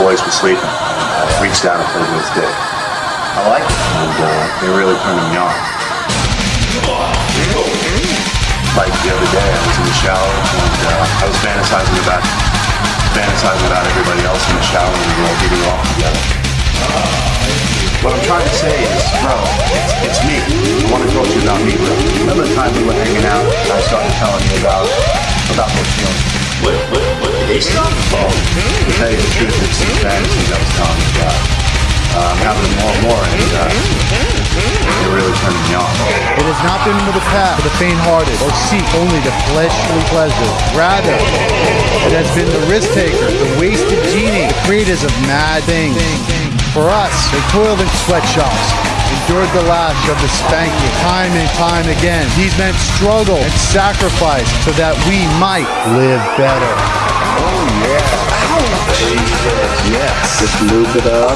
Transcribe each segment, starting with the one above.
boys were sleeping, I reached out and played with his dick. I like it, and uh, it really turned me on. Like the other day, I was in the shower and uh, I was fantasizing about fantasizing about everybody else in the shower and we were all getting off together. What I'm trying to say is, bro, it's, it's me. I want to talk to you about me, bro. Remember the time we were hanging out and I started telling you about about those feelings? What, what, to tell you the truth, it's fantasies I was. Uh, I'm having them more and uh, they're really turning me on. It has not been with the path for the faint-hearted or seek only the fleshly pleasure. Rather, it has been the risk taker, the wasted genie, the creators of mad things. For us, they toiled in sweatshops, endured the lash of the spanking time and time again. These men struggle and sacrifice so that we might live better. Oh yeah. Yes. Just lube it up.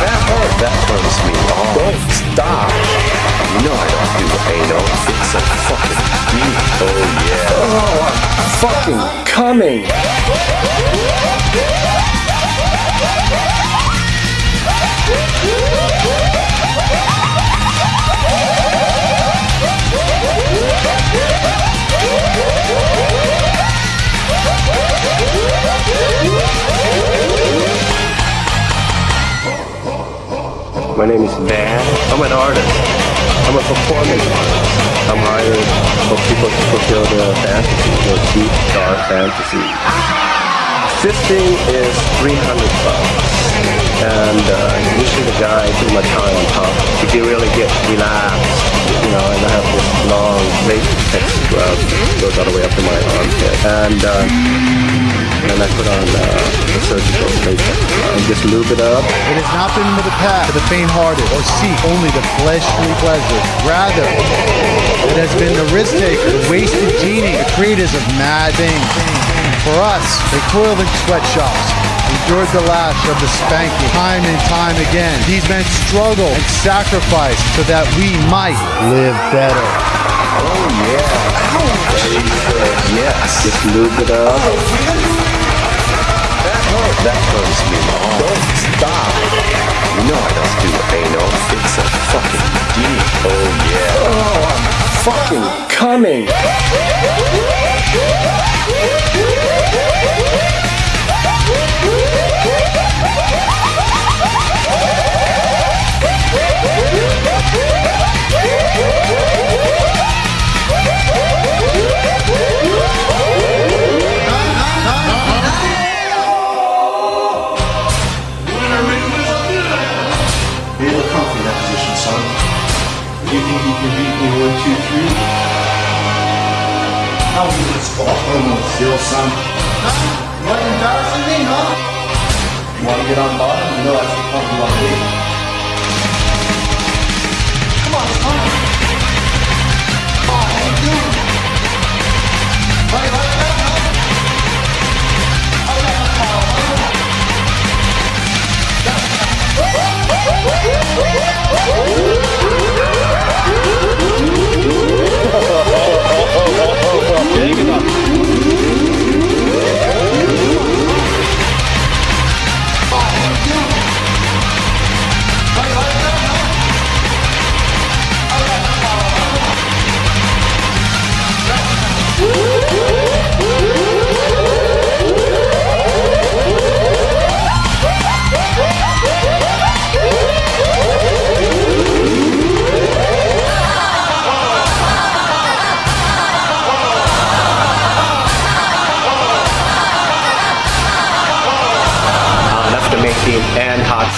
That hurt. That hurts me. Oh. Don't stop. You know I don't do anal. It's a fucking deep. Oh yeah. Oh, I'm fucking coming. My name is Van. I'm an artist. I'm a performance artist. I'm hired for people to fulfill their fantasies, their deep, dark fantasies. Fisting is 300 bucks. And uh, usually the guy put my time on top. If you really get relaxed, you know, and I have this long latex scrub goes all the way up to my armpit. And uh, then I put on uh, surgical and just lube it up. It has not been with the path for the faint-hearted or seek only the fleshly pleasure. Rather, it has been the risk taker, the wasted genie, the creators of mad things. For us, they toiled in sweatshops, endured the lash of the spanking time and time again. These men struggle and sacrifice so that we might live better. Oh yeah. Yes. Just lube it up. That hurts. That hurts me. Don't stop. You know I don't do anal. It's a fucking deep. Oh yeah. Oh, I'm fucking coming. one, two, three? How was this golf almost zero, son? You want embarrassing me, huh? You want to get on bottom? You know that's the to be. Come on, son.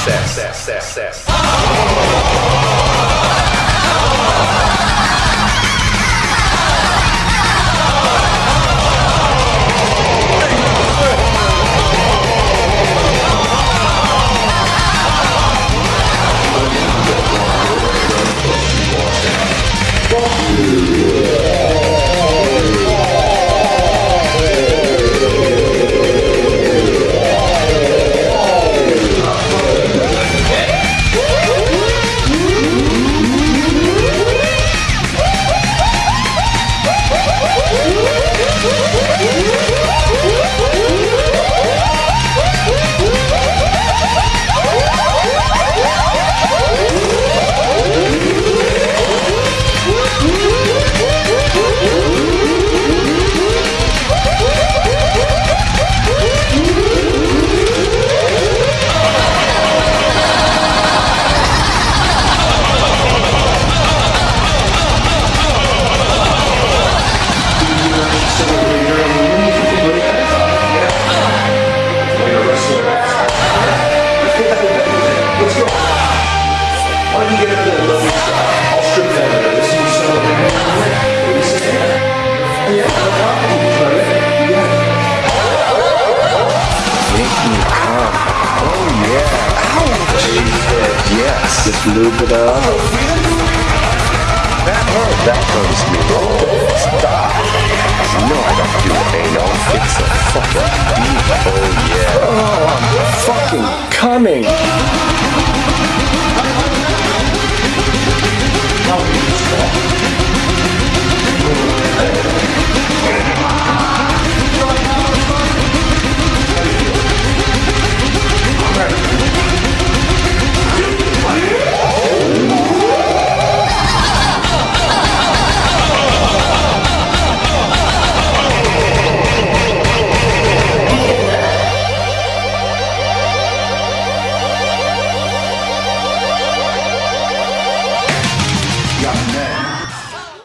And hot sex. Just lube it up. That hurt. That hurts me. Stop. You know I don't do anal. It's a fucking beat. Oh, yeah. Oh, I'm fucking coming.